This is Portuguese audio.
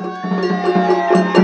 Música